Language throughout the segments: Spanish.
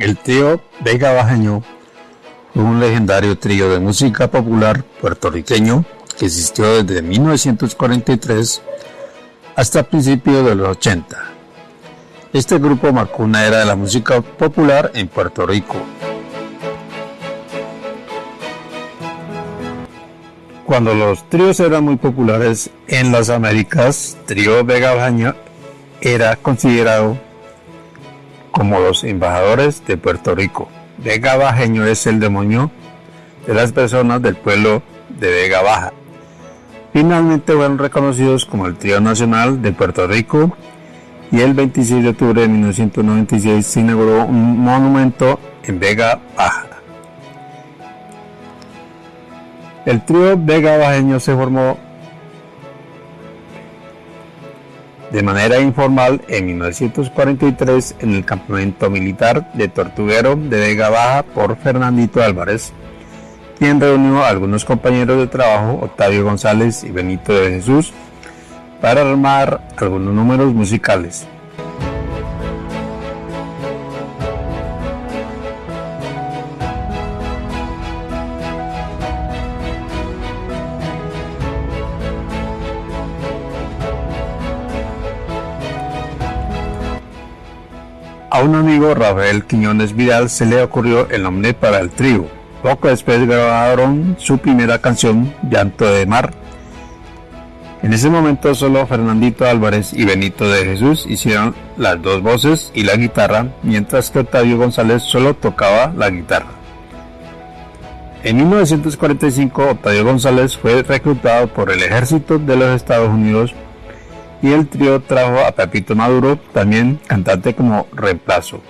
El trío Vega Bajeño fue un legendario trío de música popular puertorriqueño que existió desde 1943 hasta principios de los 80. Este grupo marcó una era de la música popular en Puerto Rico. Cuando los tríos eran muy populares en las Américas, Trío Vega Bajeño era considerado como los embajadores de Puerto Rico. Vega Bajeño es el demonio de las personas del pueblo de Vega Baja. Finalmente fueron reconocidos como el Trío Nacional de Puerto Rico y el 26 de octubre de 1996 se inauguró un monumento en Vega Baja. El trío Vega Bajeño se formó de manera informal en 1943 en el campamento militar de Tortuguero de Vega Baja por Fernandito Álvarez, quien reunió a algunos compañeros de trabajo, Octavio González y Benito de Jesús, para armar algunos números musicales. A un amigo, Rafael Quiñones Vidal, se le ocurrió el nombre para el trío. Poco después grabaron su primera canción, Llanto de Mar. En ese momento solo Fernandito Álvarez y Benito de Jesús hicieron las dos voces y la guitarra, mientras que Octavio González solo tocaba la guitarra. En 1945, Octavio González fue reclutado por el ejército de los Estados Unidos y el trío trajo a Pepito Maduro, también cantante como reemplazo.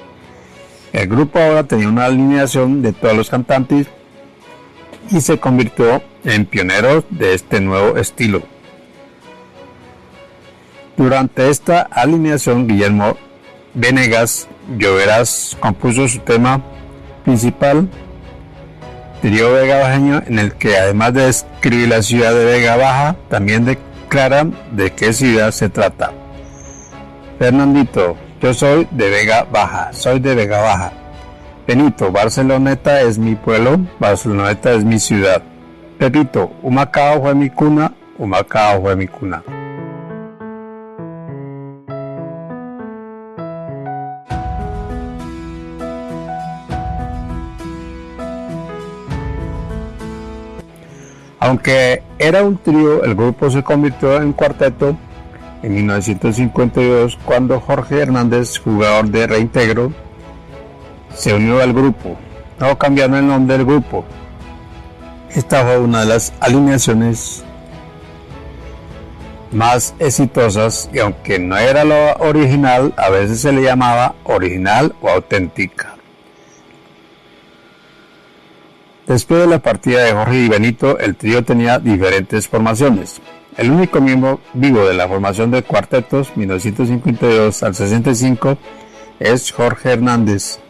El grupo ahora tenía una alineación de todos los cantantes y se convirtió en pioneros de este nuevo estilo. Durante esta alineación, Guillermo Venegas Lloveras compuso su tema principal, Trío Vega Bajeño, en el que además de describir la ciudad de Vega Baja, también de clara de qué ciudad se trata. Fernandito, yo soy de Vega Baja, soy de Vega Baja. Benito, Barceloneta es mi pueblo, Barceloneta es mi ciudad. Pepito, Humacao fue mi cuna, Humacao fue mi cuna. Aunque era un trío, el grupo se convirtió en cuarteto en 1952 cuando Jorge Hernández, jugador de Reintegro, se unió al grupo, no cambiando el nombre del grupo. Esta fue una de las alineaciones más exitosas y aunque no era lo original, a veces se le llamaba original o auténtica. Después de la partida de Jorge y Benito, el trío tenía diferentes formaciones. El único miembro vivo de la formación de cuartetos 1952 al 65 es Jorge Hernández.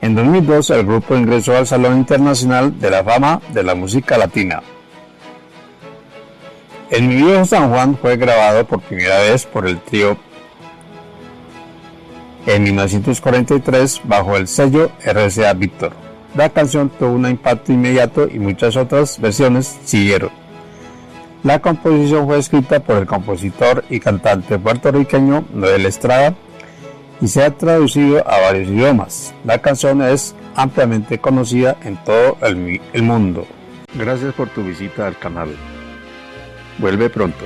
En 2002 el grupo ingresó al Salón Internacional de la Fama de la Música Latina. El Mi San Juan fue grabado por primera vez por el trío en 1943 bajo el sello RCA Victor. La canción tuvo un impacto inmediato y muchas otras versiones siguieron. La composición fue escrita por el compositor y cantante puertorriqueño Noel Estrada y se ha traducido a varios idiomas. La canción es ampliamente conocida en todo el, mundo. Gracias por tu visita al canal. Vuelve pronto.